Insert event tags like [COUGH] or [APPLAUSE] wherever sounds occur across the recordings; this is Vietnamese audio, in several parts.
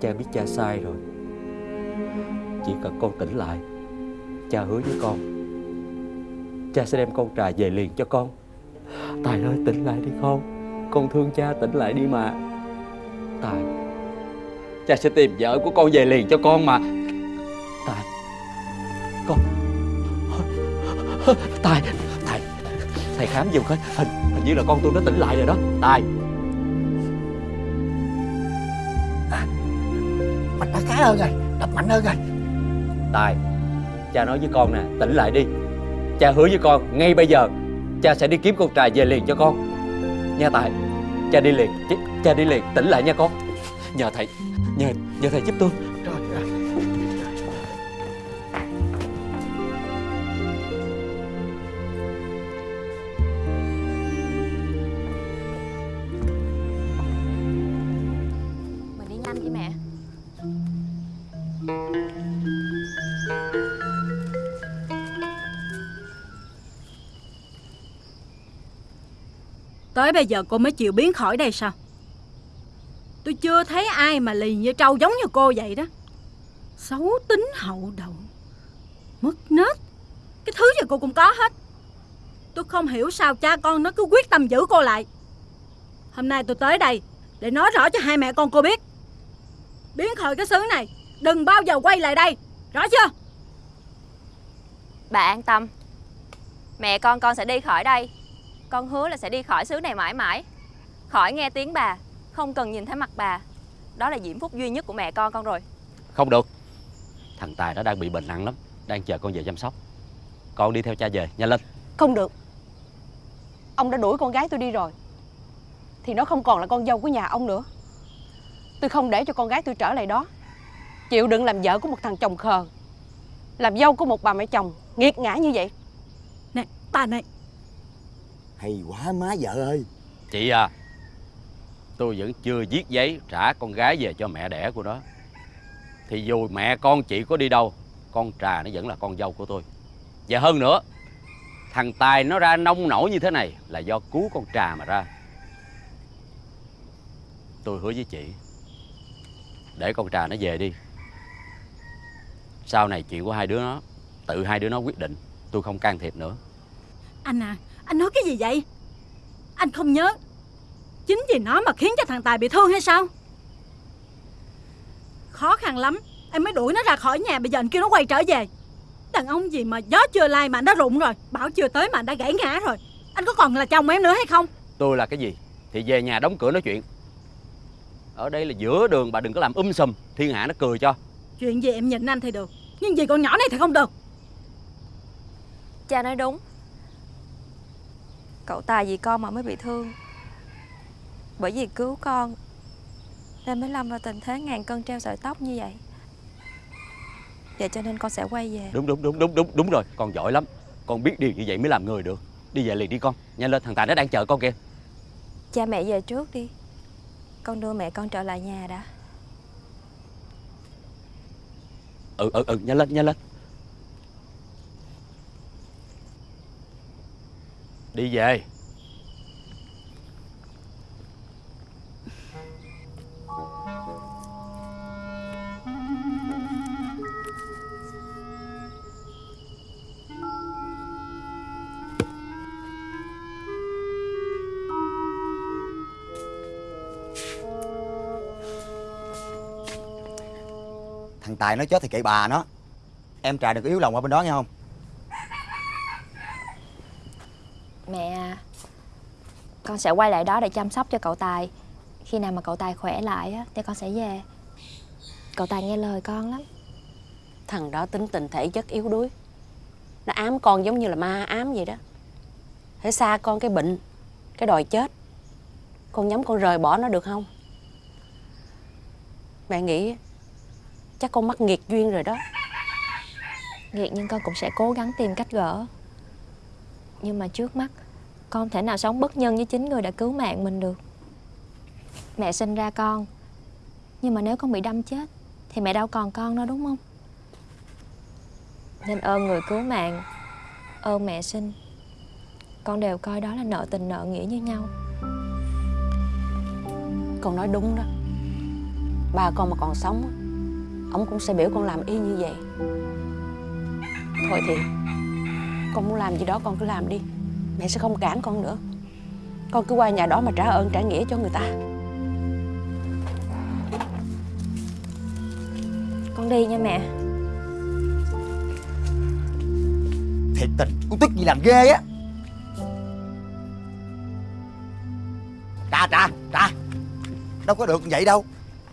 Cha biết cha sai rồi. Chỉ cần con tỉnh lại Cha hứa với con Cha sẽ đem con trà về liền cho con. Tài ơi tỉnh lại đi con. Con thương cha tỉnh lại đi mà. Tài Cha sẽ tìm vợ của con về liền cho con mà. Tài Con. Tài Tài Thầy khám giùm coi. Hình, hình như là con tôi nó tỉnh lại rồi đó. Tài. Mạnh hơn rồi Đập mạnh hơn rồi. Tài Cha nói với con nè tỉnh lại đi. Cha hứa với con ngay bây giờ Cha sẽ đi kiếm con trà về liền cho con. Nha Tài Cha đi liền Cha, cha đi liền tỉnh lại nha con. Nhờ thầy Nhờ, nhờ thầy giúp tôi. Tới bây giờ cô mới chịu biến khỏi đây sao? Tôi chưa thấy ai mà lì như trâu giống như cô vậy đó. Xấu tính hậu đậu Mất nết. Cái thứ gì cô cũng có hết. Tôi không hiểu sao cha con nó cứ quyết tâm giữ cô lại. Hôm nay tôi tới đây Để nói rõ cho hai mẹ con cô biết. Biến khỏi cái xứ này, Đừng bao giờ quay lại đây. Rõ chưa? Bà an tâm. Mẹ con con sẽ đi khỏi đây. Con hứa là sẽ đi khỏi xứ này mãi mãi. Khỏi nghe tiếng bà Không cần nhìn thấy mặt bà. Đó là diễm phúc duy nhất của mẹ con con rồi. Không được. Thằng Tài nó đang bị bệnh nặng lắm Đang chờ con về chăm sóc. Con đi theo cha về nhanh lên. Không được. Ông đã đuổi con gái tôi đi rồi. Thì nó không còn là con dâu của nhà ông nữa. Tôi không để cho con gái tôi trở lại đó. Chịu đựng làm vợ của một thằng chồng khờ. Làm dâu của một bà mẹ chồng Nghiệt ngã như vậy. Nè bà này Hay quá má vợ ơi. Chị à Tôi vẫn chưa viết giấy trả con gái về cho mẹ đẻ của nó. Thì dù mẹ con chị có đi đâu Con Trà nó vẫn là con dâu của tôi. Và hơn nữa Thằng Tài nó ra nông nổi như thế này Là do cứu con Trà mà ra. Tôi hứa với chị Để con Trà nó về đi. Sau này chuyện của hai đứa nó Tự hai đứa nó quyết định Tôi không can thiệp nữa. Anh à Anh nói cái gì vậy? Anh không nhớ. Chính vì nó mà khiến cho thằng Tài bị thương hay sao? Khó khăn lắm. Em mới đuổi nó ra khỏi nhà Bây giờ anh kêu nó quay trở về. Đàn ông gì mà gió chưa lai mà anh đã rụng rồi Bảo chưa tới mà anh đã gãy ngã rồi. Anh có còn là chồng em nữa hay không? Tôi là cái gì? Thì về nhà đóng cửa nói chuyện. Ở đây là giữa đường bà đừng có làm um sùm Thiên hạ nó cười cho. Chuyện gì em nhìn anh thì được Nhưng vì con nhỏ này thì không được. Cha nói đúng Cậu Tài vì con mà mới bị thương. Bởi vì cứu con Nên mới lâm vào tình thế ngàn cân treo sợi tóc như vậy. Vậy cho nên con sẽ quay về. Đúng đúng đúng đúng đúng đúng rồi. Con giỏi lắm. Con biết điều như vậy mới làm người được. Đi về liền đi con. Nhanh lên thằng Tài nó đang chờ con kìa. Cha mẹ về trước đi. Con đưa mẹ con trở lại nhà đã. Ừ ừ ừ nhanh lên nhanh lên Đi về. Thằng Tài nó chết thì kệ bà nó. Em Trà đừng có yếu lòng qua bên đó nghe không Mẹ à, con sẽ quay lại đó để chăm sóc cho cậu Tài. Khi nào mà cậu Tài khỏe lại á Thì con sẽ về. Cậu Tài nghe lời con lắm. Thằng đó tính tình thể chất yếu đuối. Nó ám con giống như là ma ám vậy đó. Hãy xa con cái bệnh Cái đòi chết. Con nhắm con rời bỏ nó được không? Mẹ nghĩ Chắc con mắc nghiệt duyên rồi đó. Nghiệt nhưng con cũng sẽ cố gắng tìm cách gỡ. Nhưng mà trước mắt con thể nào sống bất nhân với chính người đã cứu mạng mình được. Mẹ sinh ra con. Nhưng mà nếu con bị đâm chết, Thì mẹ đâu còn con đâu, đúng không? Nên ơn người cứu mạng, Ơn mẹ sinh. Con đều coi đó là nợ tình nợ nghĩa như nhau. Con nói đúng đó. Ba con mà còn sống, Ông cũng sẽ biểu con làm y như vậy. Thôi thì, Con muốn làm gì đó con cứ làm đi. Mẹ sẽ không cản con nữa. Con cứ qua nhà đó mà trả ơn trả nghĩa cho người ta. Con đi nha mẹ. Thiệt tình Con tức gì làm ghê á. Trà trà trà Đâu có được vậy đâu.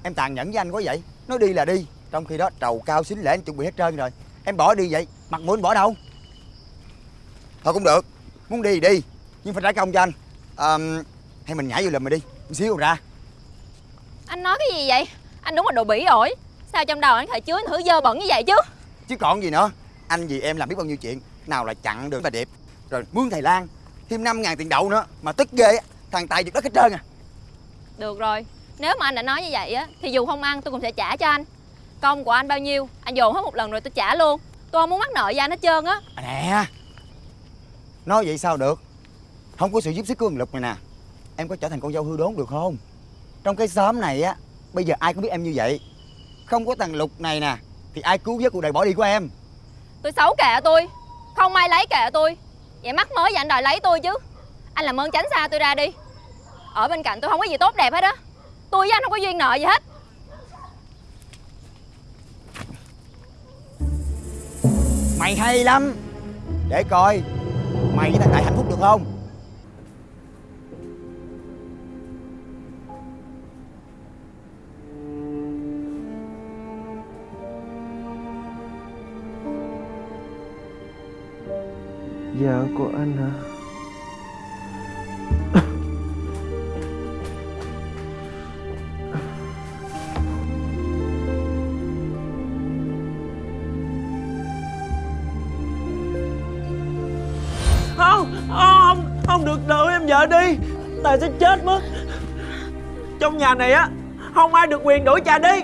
Em tàn nhẫn với anh quá vậy. Nói đi là đi. Trong khi đó trầu cao xính lễ anh chuẩn bị hết trơn rồi. Em bỏ đi vậy. Mặt mũi anh bỏ đâu? Thôi cũng được Muốn đi thì đi Nhưng phải trả công cho anh. À, Hay mình nhảy vô lùm mày đi Một xíu rồi ra. Anh nói cái gì vậy? Anh đúng là đồ bỉ ổi. Sao trong đầu anh thể chứa những thứ dơ bẩn như vậy chứ? Chứ còn gì nữa. Anh vì em làm biết bao nhiêu chuyện Nào là chặn đường bà Điệp Rồi mướn thầy Lan Thêm 5 ngàn tiền đậu nữa Mà tức ghê Thằng Tài giật đất hết trơn à. Được rồi Nếu mà anh đã nói như vậy á Thì dù không ăn tôi cũng sẽ trả cho anh. Công của anh bao nhiêu Anh dồn hết một lần rồi tôi trả luôn. Tôi không muốn mắc nợ với anh hết trơn á. À nè Nói vậy sao được? Không có sự giúp sức của thằng Lục này nè. Em có trở thành con dâu hư đốn được không? Trong cái xóm này á Bây giờ ai cũng biết em như vậy. Không có thằng Lục này nè Thì ai cứu vớt cuộc đời bỏ đi của em? Tôi xấu kệ tôi Không ai lấy kệ tôi. Vậy mắc mới vậy anh đòi lấy tôi chứ. Anh làm ơn tránh xa tôi ra đi. Ở bên cạnh tôi không có gì tốt đẹp hết á. Tôi với anh không có duyên nợ gì hết. Mày hay lắm. Để coi Mày với thằng Đại hạnh phúc được không Vợ của anh hả? Vợ đi. Tài sẽ chết mất. Trong nhà này á, Không ai được quyền đổi cha đi.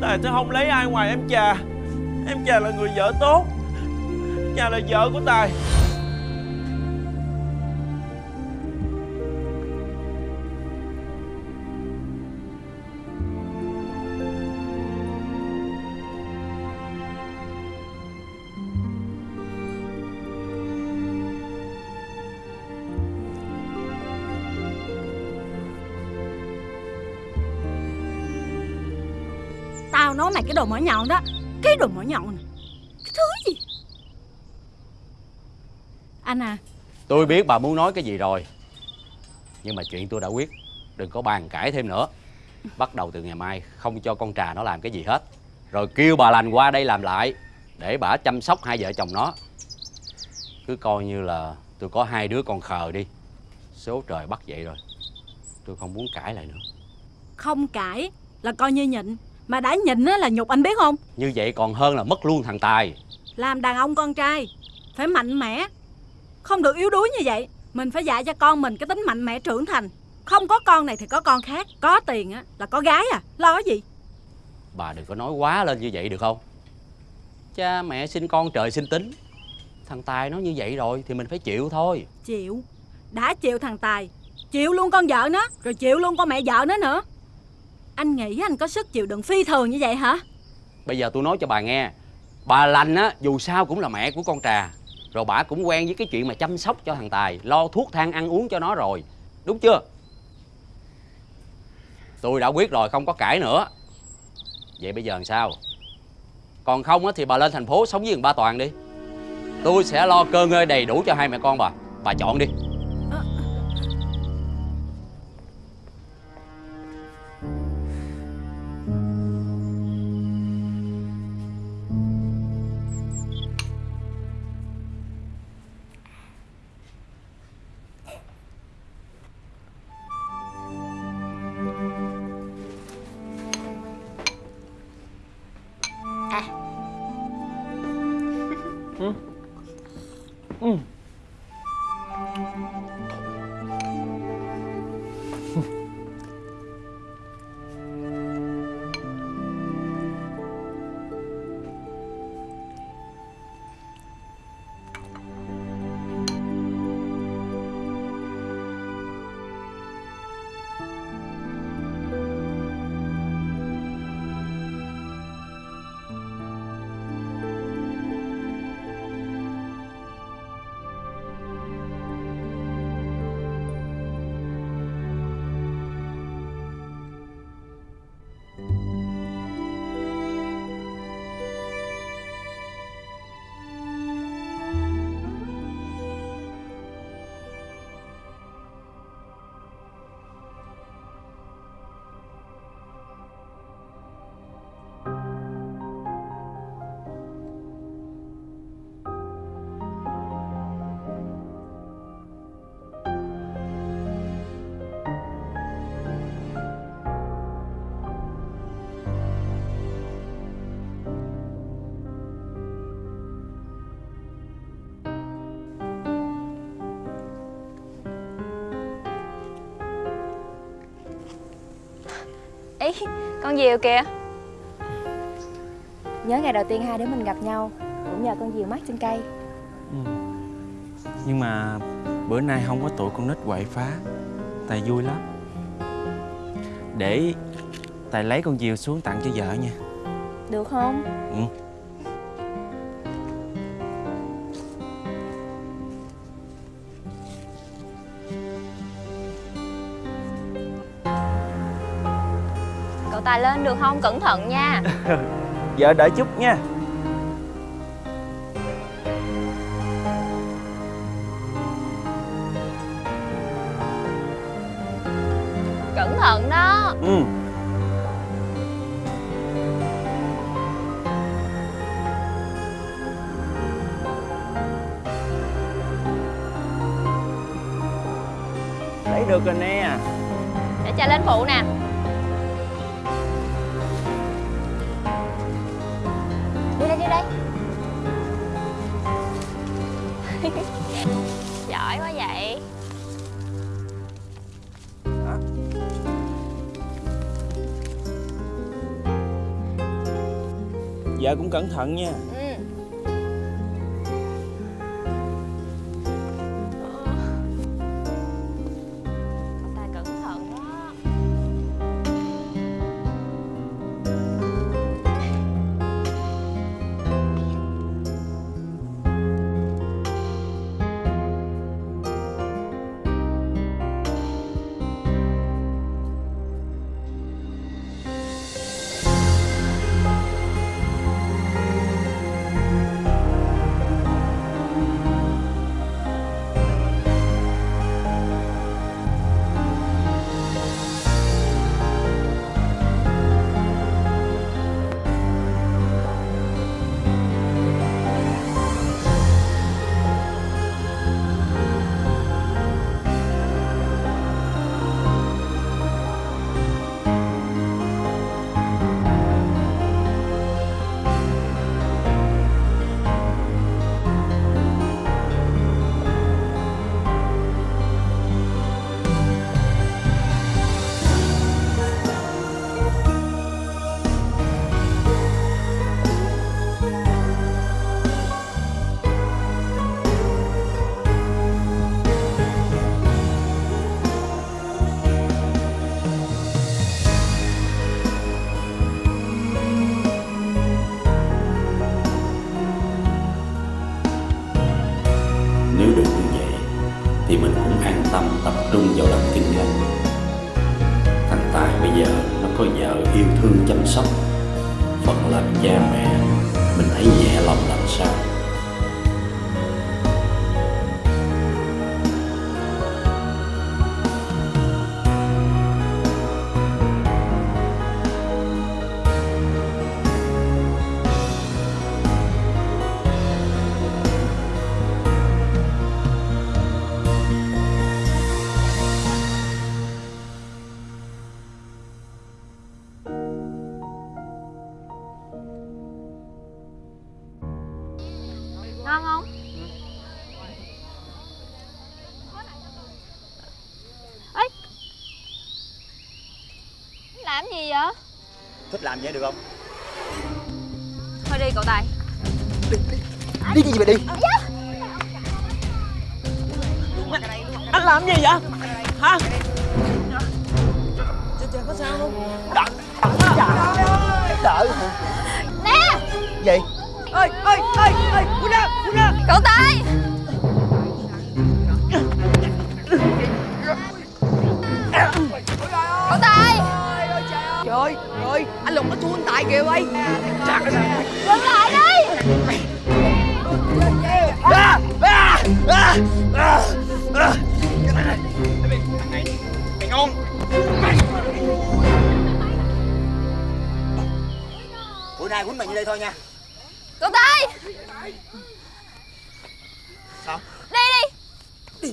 Tài sẽ không lấy ai ngoài em trà Em trà là người vợ tốt. Trà là vợ của Tài Nói mày cái đồ mỏ nhọn đó. Cái đồ mỏ nhọn này. Cái thứ gì? Anh à. Tôi biết bà muốn nói cái gì rồi. Nhưng mà chuyện tôi đã quyết. Đừng có bàn cãi thêm nữa. Bắt đầu từ ngày mai Không cho con trà nó làm cái gì hết. Rồi kêu bà lành qua đây làm lại Để bà chăm sóc hai vợ chồng nó. Cứ coi như là Tôi có hai đứa con khờ đi. Số trời bắt vậy rồi. Tôi không muốn cãi lại nữa. Không cãi Là coi như nhịn Mà đã nhịn á là nhục anh biết không? Như vậy còn hơn là mất luôn thằng Tài. Làm đàn ông con trai Phải mạnh mẽ. Không được yếu đuối như vậy Mình phải dạy cho con mình cái tính mạnh mẽ trưởng thành. Không có con này thì có con khác Có tiền á là có gái à Lo cái gì? Bà đừng có nói quá lên như vậy được không? Cha mẹ sinh con trời sinh tính. Thằng Tài nó như vậy rồi Thì mình phải chịu thôi. Chịu. Đã chịu thằng Tài Chịu luôn con vợ nó Rồi chịu luôn con mẹ vợ nó nữa anh nghĩ anh có sức chịu đựng phi thường như vậy hả? Bây giờ tôi nói cho bà nghe. Bà lành á, dù sao cũng là mẹ của con trà. Rồi bà cũng quen với cái chuyện mà chăm sóc cho thằng Tài, Lo thuốc thang ăn uống cho nó rồi. Đúng chưa? Tôi đã quyết rồi, không có cãi nữa. Vậy bây giờ làm sao? Còn không á thì bà lên thành phố sống với thằng ba Toàn đi. Tôi sẽ lo cơ ngơi đầy đủ cho hai mẹ con bà. Bà chọn đi. Con diều kìa Nhớ ngày đầu tiên hai đứa mình gặp nhau Cũng nhờ con diều mắt trên cây Ừ. Nhưng mà bữa nay không có tụi con nít quậy phá Tài vui lắm Để Tài lấy con diều xuống tặng cho vợ nha Được không? Ừ. Cậu Tài lên được không? Cẩn thận nha. Vợ [LAUGHS] đợi chút nha. Cẩn thận đó. Ừ. Lấy được rồi nè. Để cha lên phụ nè Dạ, cũng cẩn thận nha. Phần làm trời có sao không Đợi Nè. Gì? ơi ơi ơi ơi Quân ra Quân ra Cậu Tài. Cậu Tài. Trời ơi, trời ơi, anh Lục nó thua anh Tài kìa ơi. Dừng lại đi Nay quýnh như đây thôi nha. Cậu Tài Sao? Đi đi!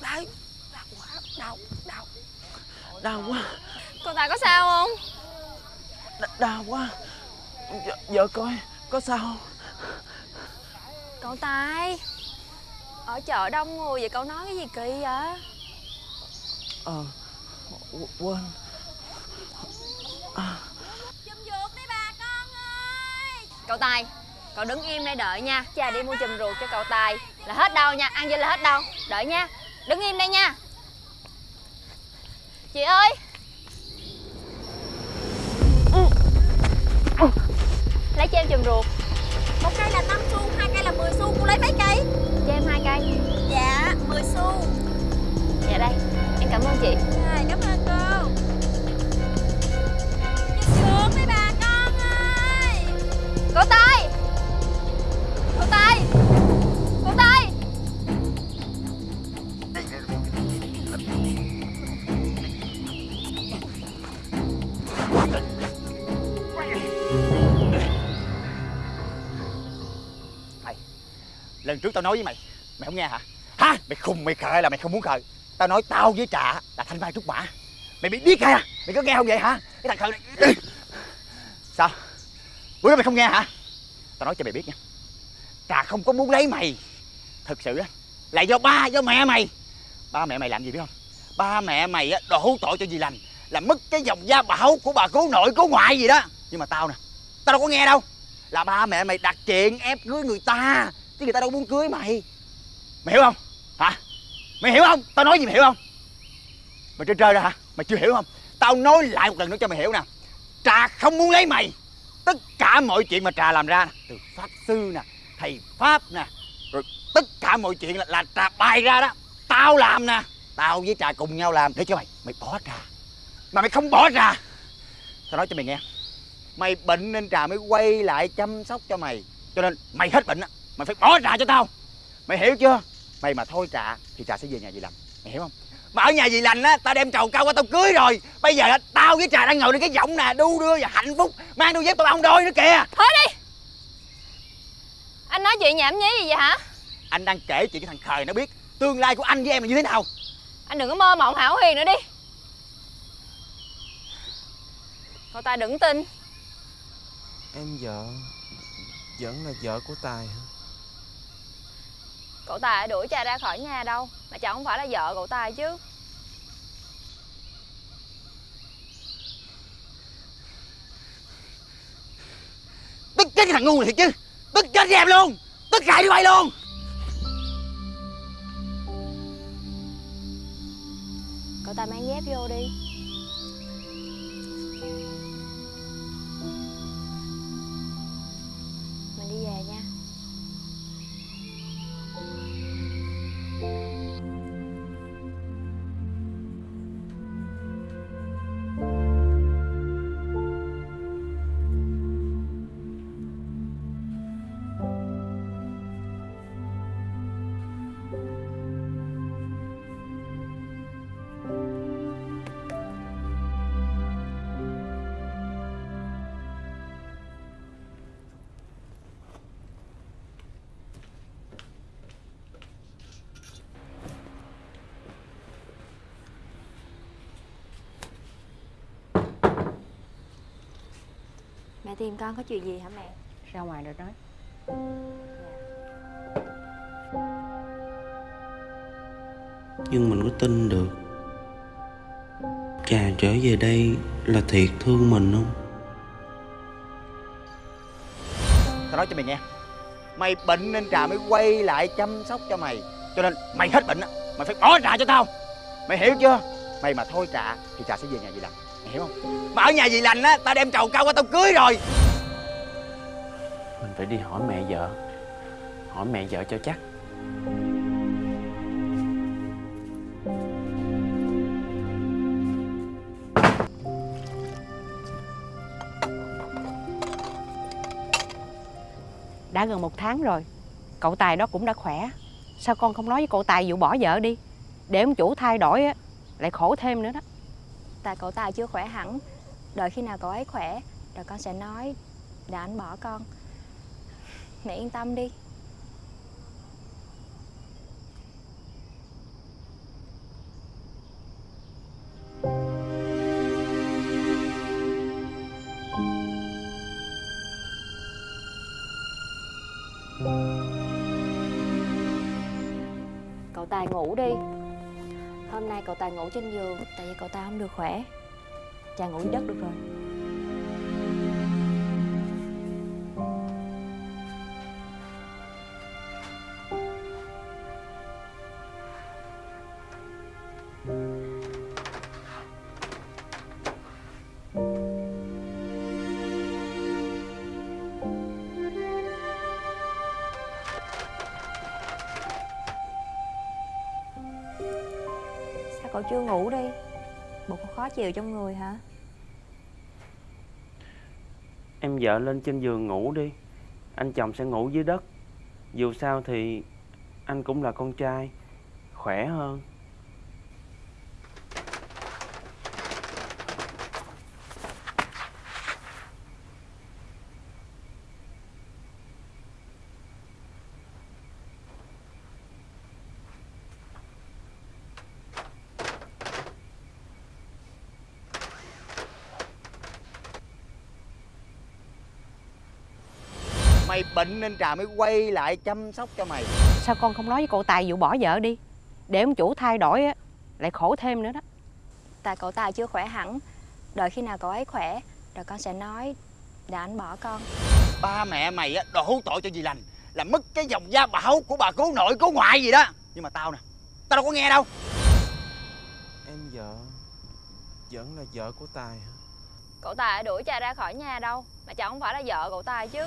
Đau Đau quá Đau Đau. Đau quá. Cậu Tài có sao không? Đ- Đau quá. Vợ, vợ coi Có sao không? Cậu Tài Ở chợ đông người vậy cậu nói cái gì kỳ vậy? Ờ Quên. Cậu Tài Cậu đứng im đây đợi nha. Cha đi mua chùm ruột cho cậu Tài. Là hết đâu nha Ăn vô là hết đâu. Đợi nha Đứng im đây nha. Chị ơi. Lấy cho em chùm ruột. Một cây là 5 xu, hai cây là 10 xu, cô lấy mấy cây? Cho em hai cây. Dạ, 10 xu. Dạ đây Em cảm ơn chị. Rồi, cảm ơn cô. Chúc ruột mấy bà con ơi. Cậu Tài Cậu Tài Cậu Tài Lần trước tao nói với mày Mày không nghe hả? Hả? Mày khùng, mày khờ là mày không muốn khờ. Tao nói tao với Trà là thanh mai trúc mã. Mày bị điếc à? Mày có nghe không vậy hả? Cái thằng khờ này Sao? Bữa đó mày không nghe hả? Tao nói cho mày biết nha. Trà không có muốn lấy mày. Thật sự á, Là do ba, do mẹ mày. Ba mẹ mày làm gì biết không? Ba mẹ mày á, đổ tội cho dì lành Là mất cái dòng gia bảo của bà cố nội, cố ngoại gì đó. Nhưng mà tao nè, Tao đâu có nghe đâu. Là ba mẹ mày đặt chuyện ép cưới người ta, Chứ người ta đâu muốn cưới mày. Mày hiểu không? Hả? Mày hiểu không? Tao nói gì mày hiểu không? Mày chơi chơi ra hả? Mày chưa hiểu không? Tao nói lại một lần nữa cho mày hiểu nè. Trà không muốn lấy mày. Tất cả mọi chuyện mà Trà làm ra nè, Từ pháp sư nè Thầy Pháp nè Rồi tất cả mọi chuyện là, là Trà bày ra đó. Tao làm nè. Tao với Trà cùng nhau làm. Để cho mày Mày bỏ Trà. Mà mày không bỏ Trà. Tao nói cho mày nghe. Mày bệnh nên Trà mới quay lại chăm sóc cho mày. Cho nên mày hết bệnh á. Mày phải bỏ Trà cho tao. Mày hiểu chưa? Mày mà thôi Trà Thì Trà sẽ về nhà dì lành. Mày hiểu không? Mà ở nhà dì lành á Tao đem trầu cao qua tao cưới rồi. Bây giờ á, tao với Trà đang ngồi trên cái giọng nè Đu đưa và hạnh phúc. Mang đôi dép tao ông đôi nữa kìa. Thôi đi. Anh nói chuyện nhảm nhí gì vậy hả? Anh đang kể chuyện cái thằng khờ nó biết Tương lai của anh với em là như thế nào. Anh đừng có mơ mộng hão huyền nữa đi. Cậu Tài đừng tin. Em vợ Vẫn là vợ của Tài hả Cậu Tài đã đuổi cha ra khỏi nhà đâu Mà chẳng không phải là vợ cậu Tài chứ. Tức chết cái thằng ngu này thiệt chứ Tức chết với em luôn Tức hại đi bay luôn. Cậu Tài mang dép vô đi tìm con có chuyện gì hả mẹ? Ra ngoài rồi nói. Nhưng mình có tin được. Trà trở về đây là thiệt thương mình không? Tao nói cho mày nghe. Mày bệnh nên Trà mới quay lại chăm sóc cho mày. Cho nên mày hết bệnh á Mày phải bỏ Trà cho tao. Mày hiểu chưa? Mày mà thôi Trà Thì Trà sẽ về nhà lành Mày hiểu không? Mà ở nhà dì lành á Tao đem trầu cao qua tao cưới rồi. Mình phải đi hỏi mẹ vợ. Hỏi mẹ vợ cho chắc. Đã gần một tháng rồi. Cậu Tài đó cũng đã khỏe. Sao con không nói với cậu Tài vụ bỏ vợ đi? Để ông chủ thay đổi á Lại khổ thêm nữa đó Tại cậu Tài chưa khỏe hẳn. Đợi khi nào cậu ấy khỏe, Rồi con sẽ nói Để anh bỏ con. Mẹ yên tâm đi. Cậu Tài ngủ đi cậu ta ngủ trên giường. Tại vì cậu ta không được khỏe. Cha ngủ dưới đất được rồi. Ngủ đi. Bộ có khó chịu trong người hả? Em vợ lên trên giường ngủ đi. Anh chồng sẽ ngủ dưới đất. Dù sao thì anh cũng là con trai, Khỏe hơn. Mày bệnh nên Trà mới quay lại chăm sóc cho mày. Sao con không nói với cậu Tài vụ bỏ vợ đi? Để ông chủ thay đổi á Lại khổ thêm nữa đó. Tại cậu Tài chưa khỏe hẳn. Đợi khi nào cậu ấy khỏe Rồi con sẽ nói Để anh bỏ con. Ba mẹ mày á đổ tội cho dì lành Là mất cái dòng gia bảo của bà cố nội cố ngoại gì đó. Nhưng mà tao nè Tao đâu có nghe đâu. Em vợ Vẫn là vợ của Tài hả? Cậu Tài đuổi cha ra khỏi nhà đâu Mà chẳng không phải là vợ cậu Tài chứ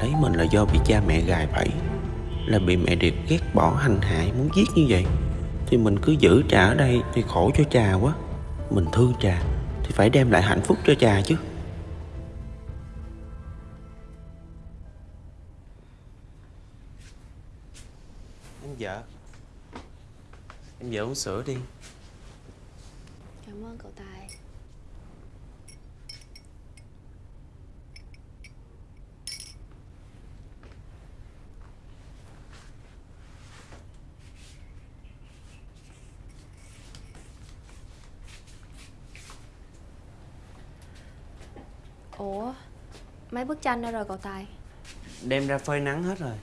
thấy mình là do bị cha mẹ gài bẫy, Là bị mẹ Điệp ghét bỏ hành hại muốn giết như vậy, Thì mình cứ giữ trà ở đây thì khổ cho trà quá. Mình thương trà thì phải đem lại hạnh phúc cho trà chứ. Em vợ. Em vợ uống sữa đi. Ủa Mấy bức tranh đâu rồi cậu Tài? Đem ra phơi nắng hết rồi.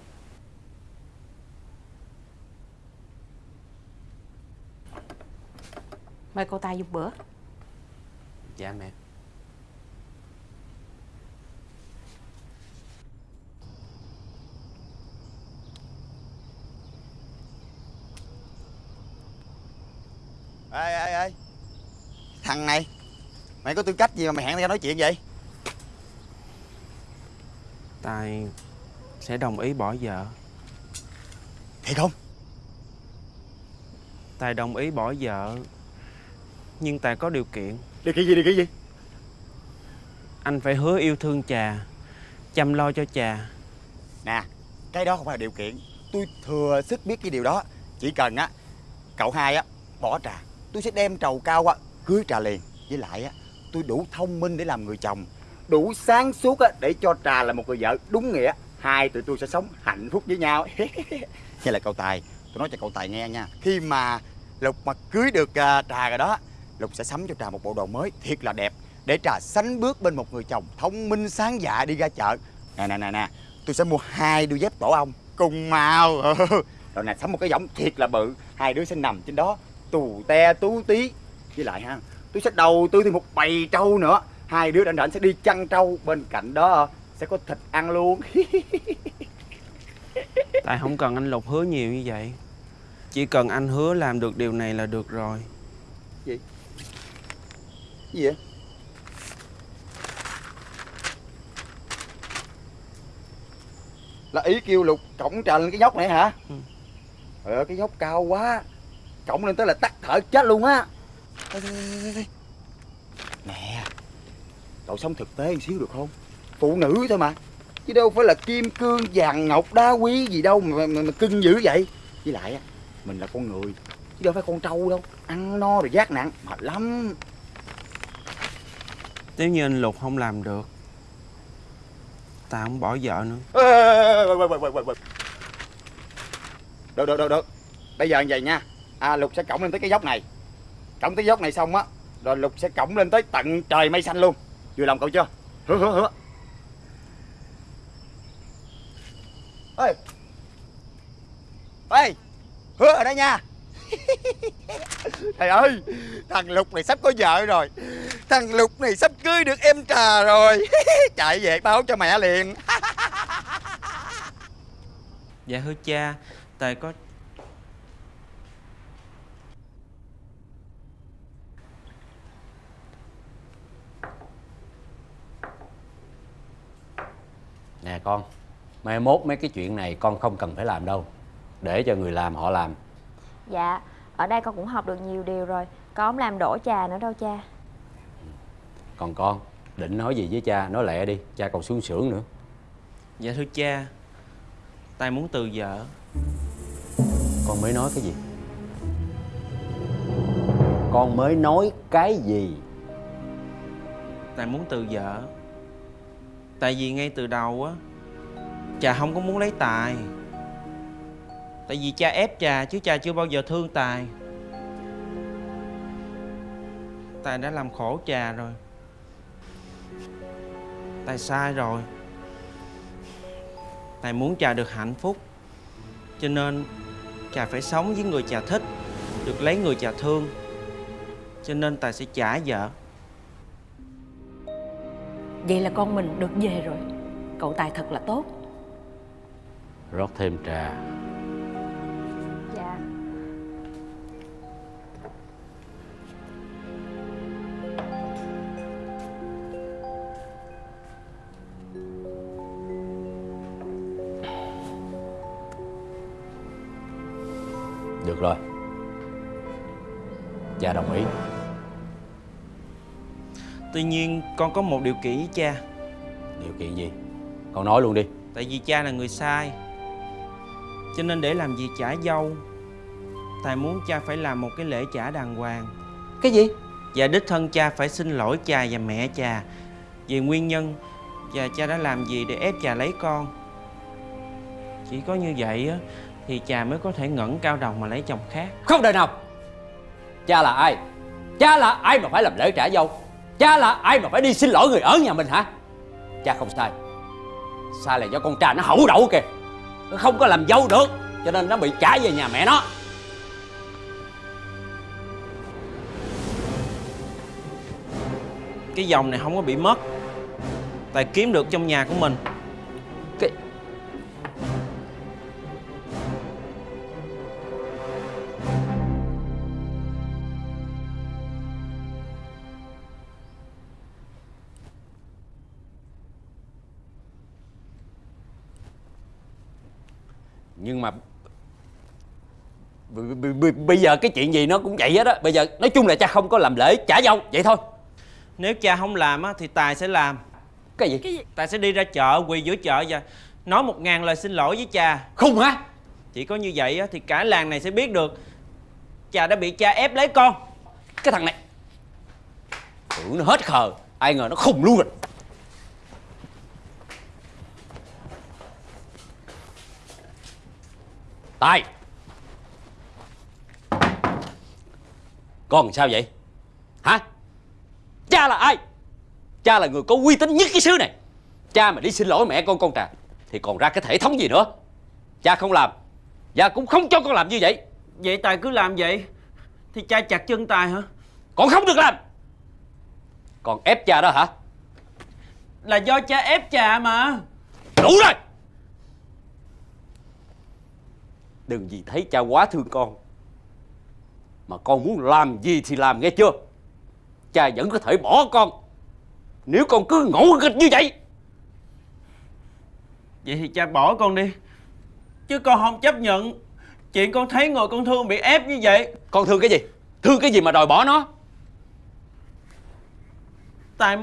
Mời cậu Tài dùng bữa. Dạ mẹ. Ê ê ê. Thằng này Mày có tư cách gì mà mày hẹn tao nói chuyện vậy? Tài sẽ đồng ý bỏ vợ. Thiệt không. Tài đồng ý bỏ vợ Nhưng Tài có điều kiện. Điều kiện gì điều kiện gì? Anh phải hứa yêu thương trà Chăm lo cho trà nè cái đó không phải là điều kiện. Tôi thừa sức biết cái điều đó. Chỉ cần á cậu hai á bỏ trà. Tôi sẽ đem trầu cao á cưới trà liền. Với lại á tôi đủ thông minh để làm người chồng đủ sáng suốt để cho trà là một người vợ đúng nghĩa. Hai tụi tôi sẽ sống hạnh phúc với nhau. [LAUGHS] Như là cậu tài. Tôi nói cho cậu tài nghe nha. Khi mà lục mà cưới được à, trà rồi đó, lục sẽ sắm cho trà một bộ đồ mới thiệt là đẹp, để trà sánh bước bên một người chồng thông minh, sáng dạ đi ra chợ. Nè nè nè nè, tôi sẽ mua hai đôi dép tổ ong cùng màu. [LAUGHS] Rồi nè, sắm một cái võng thiệt là bự. Hai đứa sẽ nằm trên đó, tù te tú tí. Với lại ha, tôi sẽ đầu tư thêm một bầy trâu nữa hai đứa rảnh rảnh sẽ đi chăn trâu bên cạnh đó. Sẽ có thịt ăn luôn. [LAUGHS] Tài không cần anh Lục hứa nhiều như vậy. Chỉ cần anh hứa làm được điều này là được rồi. Gì? Vậy? Là ý kêu lục cổng trà lên cái dốc này hả? Ừ. trời ơi cái dốc cao quá. Cổng lên tới là tắt thở chết luôn á. Nè cậu sống thực tế một xíu được không? Phụ nữ thôi mà. Chứ đâu phải là kim cương vàng ngọc đá quý gì đâu mà, mà, mà cưng dữ vậy. Với lại á mình là con người chứ đâu phải con trâu đâu. Ăn no rồi giác nặng mệt lắm. Nếu như anh Lục không làm được Tài không bỏ vợ nữa. Được được được được. Bây giờ như vậy nha. À, lục sẽ cổng lên tới cái dốc này. Cổng tới dốc này xong á rồi lục sẽ cổng lên tới tận trời mây xanh luôn vừa lòng cậu chưa? Hứa hứa hứa. Ê! Ê! Hứa ở đây nha. [LAUGHS] Thầy ơi thằng lục này sắp có vợ rồi. Thằng lục này sắp cưới được em trà rồi. [LAUGHS] Chạy về báo cho mẹ liền. [LAUGHS] Dạ thưa cha Tài có con. Mai mốt mấy cái chuyện này con không cần phải làm đâu. Để cho người làm họ làm. Dạ, ở đây con cũng học được nhiều điều rồi. Con không làm đổ trà nữa đâu cha. Còn con Định nói gì với cha? Nói lẹ đi Cha còn xuống xưởng nữa. Dạ thưa cha Tài muốn từ vợ. Con mới nói cái gì? Con mới nói cái gì? Tài muốn từ vợ. Tại vì ngay từ đầu á Trà không có muốn lấy Tài. Tại vì cha ép Trà chứ cha chưa bao giờ thương Tài. Tài đã làm khổ Trà rồi. Tài sai rồi. Tài muốn Trà được hạnh phúc. Cho nên Trà phải sống với người Trà thích, Được lấy người Trà thương. Cho nên Tài sẽ trả vợ. Vậy là con mình được về rồi. Cậu Tài thật là tốt. Rót thêm trà. Dạ. Được rồi. Cha đồng ý. Tuy nhiên con có một điều kiện với cha. Điều kiện gì? Con nói luôn đi. Tại vì cha là người sai Cho nên để làm gì trả dâu. Tài muốn cha phải làm một cái lễ trả đàng hoàng. Cái gì? Và đích thân cha phải xin lỗi cha và mẹ cha. Về nguyên nhân Và cha đã làm gì để ép cha lấy con? Chỉ có như vậy á Thì cha mới có thể ngẩng cao đầu mà lấy chồng khác. Không đời nào. Cha là ai? Cha là ai mà phải làm lễ trả dâu? Cha là ai mà phải đi xin lỗi người ở nhà mình hả? Cha không sai. Sai là do con trà nó hậu đậu kìa nó không có làm dâu được, cho nên nó bị trả về nhà mẹ nó. Cái dòng này không có bị mất. Tài kiếm được trong nhà của mình. Bây giờ cái chuyện gì nó cũng vậy hết á. Bây giờ nói chung là cha không có làm lễ trả dâu Vậy thôi. Nếu cha không làm á, thì Tài sẽ làm. Cái gì? Cái gì? Tài sẽ đi ra chợ quỳ giữa chợ và Nói một ngàn lời xin lỗi với cha. Khùng hả? Chỉ có như vậy á, thì cả làng này sẽ biết được Cha đã bị cha ép lấy con. Cái thằng này. Tưởng nó hết khờ Ai ngờ nó khùng luôn rồi. Tài Con sao vậy? Hả? Cha là ai? Cha là người có uy tín nhất cái xứ này. Cha mà đi xin lỗi mẹ con con trà Thì còn ra cái thể thống gì nữa? Cha không làm Và cũng không cho con làm như vậy. Vậy Tài cứ làm vậy Thì cha chặt chân Tài hả? Con không được làm. Con ép cha đó hả? Là do cha ép cha mà. Đủ rồi. Đừng vì thấy cha quá thương con Mà con muốn làm gì thì làm nghe chưa? Cha vẫn có thể bỏ con. Nếu con cứ ngỗ nghịch như vậy. Vậy thì cha bỏ con đi. Chứ con không chấp nhận Chuyện con thấy người con thương bị ép như vậy. Con thương cái gì? Thương cái gì mà đòi bỏ nó? Tại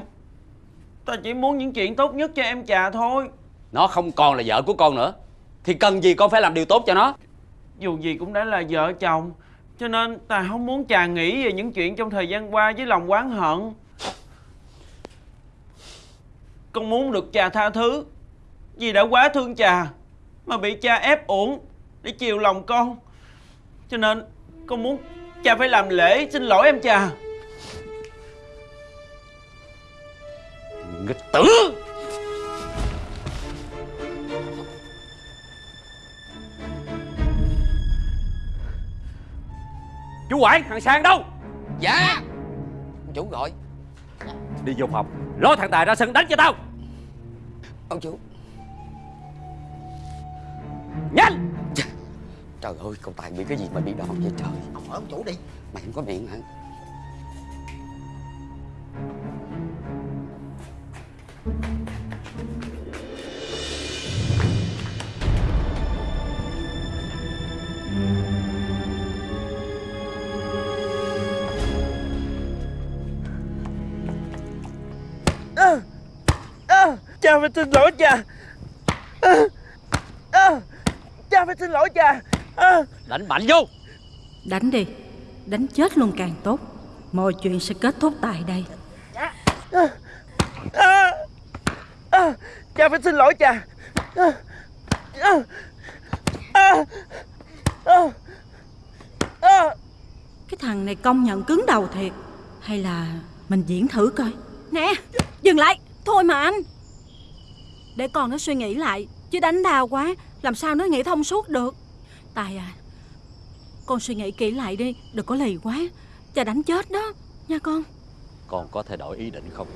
Tài chỉ muốn những chuyện tốt nhất cho em trà thôi. Nó không còn là vợ của con nữa. Thì cần gì con phải làm điều tốt cho nó? Dù gì cũng đã là vợ chồng cho nên Tài không muốn trà nghĩ về những chuyện trong thời gian qua với lòng oán hận. Con muốn được trà tha thứ, Vì đã quá thương trà Mà bị cha ép uổng Để chiều lòng con. Cho nên con muốn cha phải làm lễ xin lỗi em trà Nghịch tử! Chú quản thằng Sang đâu? Dạ. Chủ gọi. Đi vô phòng Lôi thằng Tài ra sân đánh cho tao. Ông chủ. Nhanh! Trời ơi cậu Tài bị cái gì mà bị đòn vậy trời? Ông hỏi ông chủ đi. Mày không có miệng hả phải xin lỗi cha. À, à, Cha phải xin lỗi cha. À. Đánh mạnh vô. Đánh đi Đánh chết luôn càng tốt. Mọi chuyện sẽ kết thúc tại đây. À, à, cha phải xin lỗi cha. À, à, à, à, à. Cái thằng này công nhận cứng đầu thiệt. Hay là mình diễn thử coi. Nè Dừng lại. Thôi mà anh Để con nó suy nghĩ lại Chứ đánh đau quá Làm sao nó nghĩ thông suốt được? Tài à Con suy nghĩ kỹ lại đi Đừng có lì quá Cha đánh chết đó Nha con. Con có thể đổi ý định không?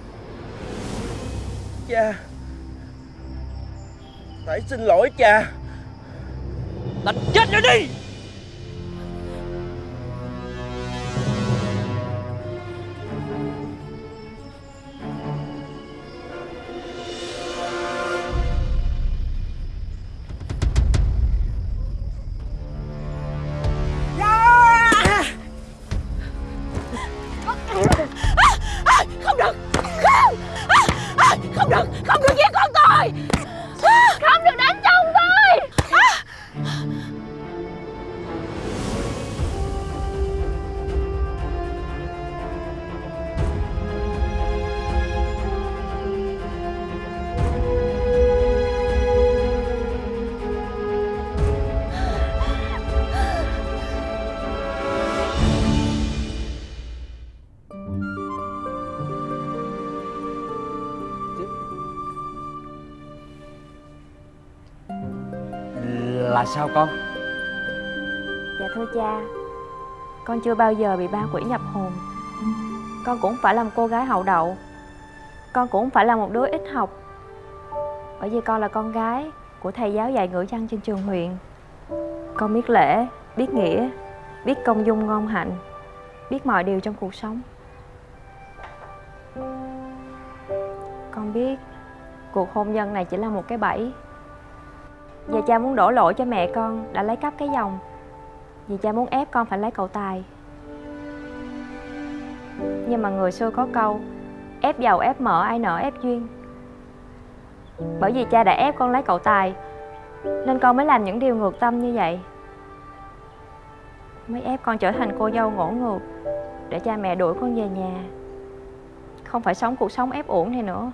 Cha Phải xin lỗi cha. Đánh chết nó đi Là sao con? Dạ thưa cha Con chưa bao giờ bị ba quỷ nhập hồn. Con cũng phải là một cô gái hậu đậu. Con cũng phải là một đứa ít học. Bởi vì con là con gái Của thầy giáo dạy ngữ văn trên trường huyện. Con biết lễ, biết nghĩa Biết công dung ngon hạnh Biết mọi điều trong cuộc sống. Con biết Cuộc hôn nhân này chỉ là một cái bẫy. Và cha muốn đổ lỗi cho mẹ con Đã lấy cắp cái dòng. Vì cha muốn ép con phải lấy cậu Tài. Nhưng mà người xưa có câu, Ép giàu ép mở ai nợ ép duyên. Bởi vì cha đã ép con lấy cậu Tài, Nên con mới làm những điều ngược tâm như vậy. Mới ép con trở thành cô dâu ngỗ ngược Để cha mẹ đuổi con về nhà. Không phải sống cuộc sống ép uổng này nữa.